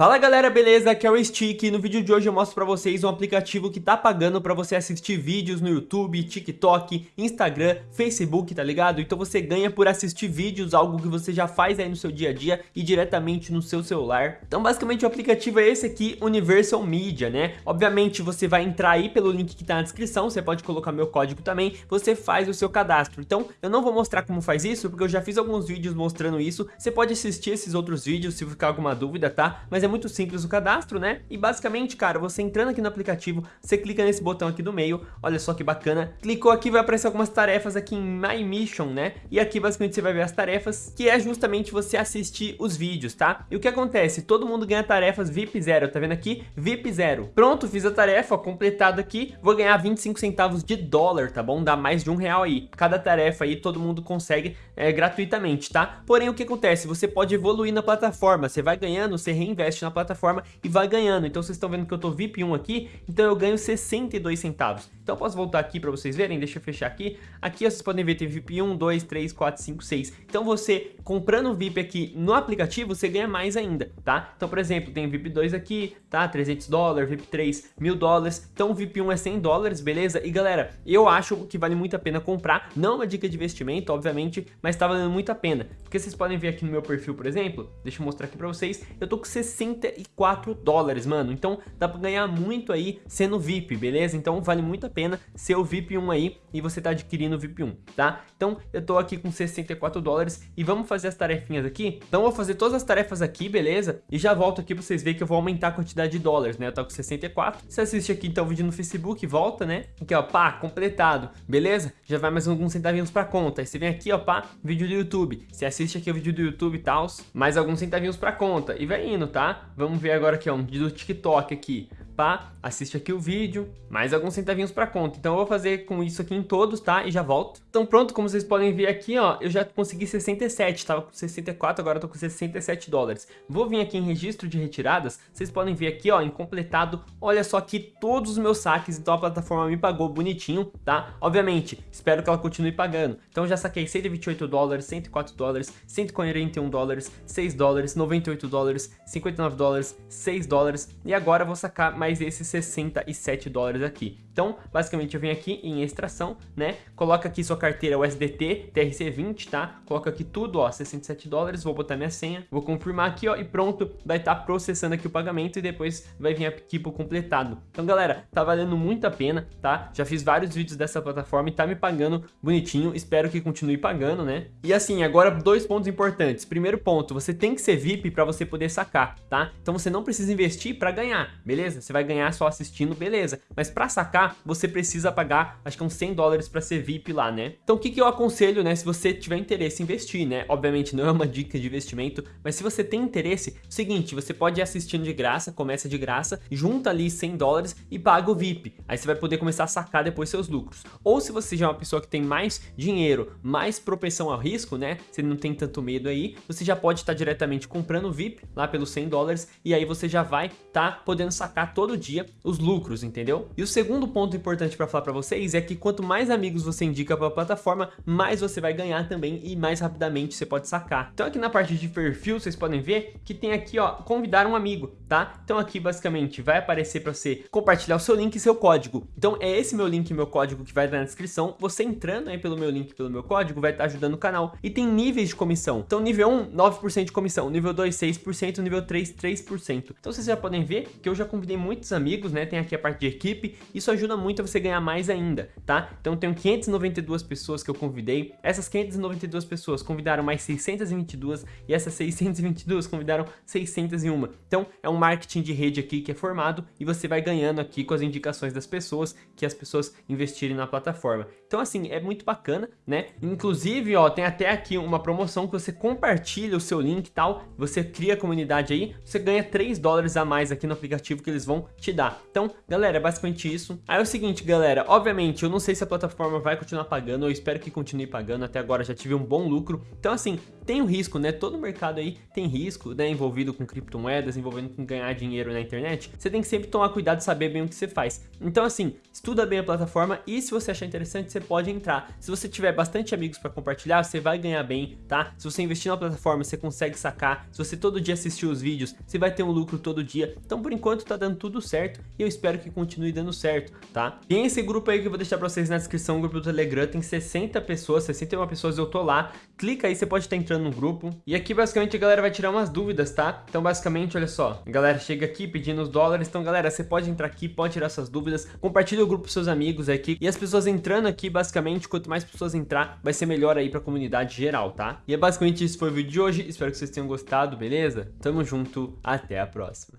Fala galera, beleza? Aqui é o Stick e no vídeo de hoje eu mostro pra vocês um aplicativo que tá pagando pra você assistir vídeos no YouTube, TikTok, Instagram, Facebook, tá ligado? Então você ganha por assistir vídeos, algo que você já faz aí no seu dia a dia e diretamente no seu celular. Então basicamente o aplicativo é esse aqui, Universal Media, né? Obviamente você vai entrar aí pelo link que tá na descrição, você pode colocar meu código também, você faz o seu cadastro. Então eu não vou mostrar como faz isso, porque eu já fiz alguns vídeos mostrando isso, você pode assistir esses outros vídeos se ficar alguma dúvida, tá? Mas é muito simples o cadastro, né? E basicamente, cara, você entrando aqui no aplicativo, você clica nesse botão aqui do meio, olha só que bacana. Clicou aqui, vai aparecer algumas tarefas aqui em My Mission, né? E aqui basicamente você vai ver as tarefas, que é justamente você assistir os vídeos, tá? E o que acontece? Todo mundo ganha tarefas VIP zero, tá vendo aqui? VIP zero. Pronto, fiz a tarefa, completado aqui, vou ganhar 25 centavos de dólar, tá bom? Dá mais de um real aí. Cada tarefa aí todo mundo consegue é, gratuitamente, tá? Porém, o que acontece? Você pode evoluir na plataforma, você vai ganhando, você reinveste na plataforma e vai ganhando. Então vocês estão vendo que eu tô VIP 1 aqui, então eu ganho 62 centavos. Então eu posso voltar aqui para vocês verem, deixa eu fechar aqui. Aqui vocês podem ver, tem VIP 1, 2, 3, 4, 5, 6. Então você, comprando VIP aqui no aplicativo, você ganha mais ainda, tá? Então, por exemplo, tem VIP 2 aqui, tá? 300 dólares, VIP 3, 1000 dólares. Então VIP 1 é 100 dólares, beleza? E galera, eu acho que vale muito a pena comprar. Não é uma dica de investimento, obviamente, mas tá valendo muito a pena. Porque vocês podem ver aqui no meu perfil, por exemplo, deixa eu mostrar aqui para vocês, eu tô com 64 dólares, mano. Então dá pra ganhar muito aí sendo VIP, beleza? Então vale muito a pena ser o VIP 1 aí e você tá adquirindo o VIP 1, tá? Então eu tô aqui com 64 dólares e vamos fazer as tarefinhas aqui. Então eu vou fazer todas as tarefas aqui, beleza? E já volto aqui pra vocês verem que eu vou aumentar a quantidade de dólares, né? Eu tô com 64. Você assiste aqui então o vídeo no Facebook, volta, né? Aqui ó, pá, completado, beleza? Já vai mais alguns centavinhos pra conta. Aí você vem aqui ó, pá, vídeo do YouTube. Você assiste aqui o vídeo do YouTube e tal, mais alguns centavinhos pra conta. E vai indo, tá? Vamos ver agora aqui ó, um do TikTok aqui pá, assiste aqui o vídeo, mais alguns centavinhos para conta. Então eu vou fazer com isso aqui em todos, tá? E já volto. Então pronto, como vocês podem ver aqui, ó, eu já consegui 67, tava com 64, agora tô com 67 dólares. Vou vir aqui em registro de retiradas, vocês podem ver aqui, ó, em completado, olha só aqui todos os meus saques, então a plataforma me pagou bonitinho, tá? Obviamente, espero que ela continue pagando. Então já saquei 128 dólares, 104 dólares, 141 dólares, 6 dólares, 98 dólares, 59 dólares, 6 dólares e agora vou sacar mais mais esses 67 dólares aqui. Então, basicamente, eu venho aqui em extração, né? Coloca aqui sua carteira USDT, TRC20, tá? Coloca aqui tudo, ó, 67 dólares, vou botar minha senha, vou confirmar aqui, ó, e pronto, vai estar tá processando aqui o pagamento e depois vai vir aqui pro completado. Então, galera, tá valendo muito a pena, tá? Já fiz vários vídeos dessa plataforma e tá me pagando bonitinho, espero que continue pagando, né? E assim, agora dois pontos importantes. Primeiro ponto, você tem que ser VIP para você poder sacar, tá? Então você não precisa investir para ganhar, beleza? Você vai ganhar só assistindo, beleza. Mas para sacar, você precisa pagar, acho que uns 100 dólares para ser VIP lá, né? Então o que, que eu aconselho, né, se você tiver interesse em investir, né? Obviamente não é uma dica de investimento, mas se você tem interesse, é seguinte, você pode ir assistindo de graça, começa de graça, junta ali 100 dólares e paga o VIP. Aí você vai poder começar a sacar depois seus lucros. Ou se você já é uma pessoa que tem mais dinheiro, mais propensão ao risco, né? Você não tem tanto medo aí, você já pode estar diretamente comprando o VIP lá pelos 100 dólares e aí você já vai estar tá podendo sacar todo dia os lucros, entendeu? E o segundo ponto importante para falar para vocês é que quanto mais amigos você indica para a plataforma, mais você vai ganhar também e mais rapidamente você pode sacar. Então aqui na parte de perfil, vocês podem ver que tem aqui, ó, convidar um amigo, tá? Então aqui basicamente vai aparecer para você compartilhar o seu link e seu código. Então é esse meu link e meu código que vai estar na descrição. Você entrando aí pelo meu link, pelo meu código, vai estar ajudando o canal. E tem níveis de comissão. Então nível 1, 9% de comissão. Nível 2, 6%. Nível 3, 3%. Então vocês já podem ver que eu já convidei muitos amigos, né? Tem aqui a parte de equipe. Isso ajuda muito a você ganhar mais ainda, tá? Então tenho 592 pessoas que eu convidei, essas 592 pessoas convidaram mais 622 e essas 622 convidaram 601. Então é um marketing de rede aqui que é formado e você vai ganhando aqui com as indicações das pessoas que as pessoas investirem na plataforma. Então assim, é muito bacana, né? Inclusive, ó, tem até aqui uma promoção que você compartilha o seu link e tal, você cria a comunidade aí, você ganha 3 dólares a mais aqui no aplicativo que eles vão te dar. Então, galera, é basicamente isso. Aí é o seguinte, galera, obviamente, eu não sei se a plataforma vai continuar pagando, eu espero que continue pagando, até agora já tive um bom lucro. Então, assim, tem um risco, né? Todo mercado aí tem risco, né? Envolvido com criptomoedas, envolvendo com ganhar dinheiro na internet. Você tem que sempre tomar cuidado e saber bem o que você faz. Então, assim, estuda bem a plataforma e se você achar interessante, você pode entrar. Se você tiver bastante amigos para compartilhar, você vai ganhar bem, tá? Se você investir na plataforma, você consegue sacar. Se você todo dia assistir os vídeos, você vai ter um lucro todo dia. Então, por enquanto, tá dando tudo certo e eu espero que continue dando certo, tá? Tem esse grupo aí que eu vou deixar pra vocês na descrição, o grupo do Telegram, tem 60 pessoas, 61 pessoas, eu tô lá. Clica aí, você pode estar entrando no grupo. E aqui, basicamente, a galera vai tirar umas dúvidas, tá? Então, basicamente, olha só, a galera chega aqui pedindo os dólares. Então, galera, você pode entrar aqui, pode tirar suas dúvidas, compartilha o grupo com seus amigos aqui. E as pessoas entrando aqui, basicamente, quanto mais pessoas entrar, vai ser melhor aí pra comunidade geral, tá? E é basicamente isso foi o vídeo de hoje, espero que vocês tenham gostado, beleza? Tamo junto, até a próxima.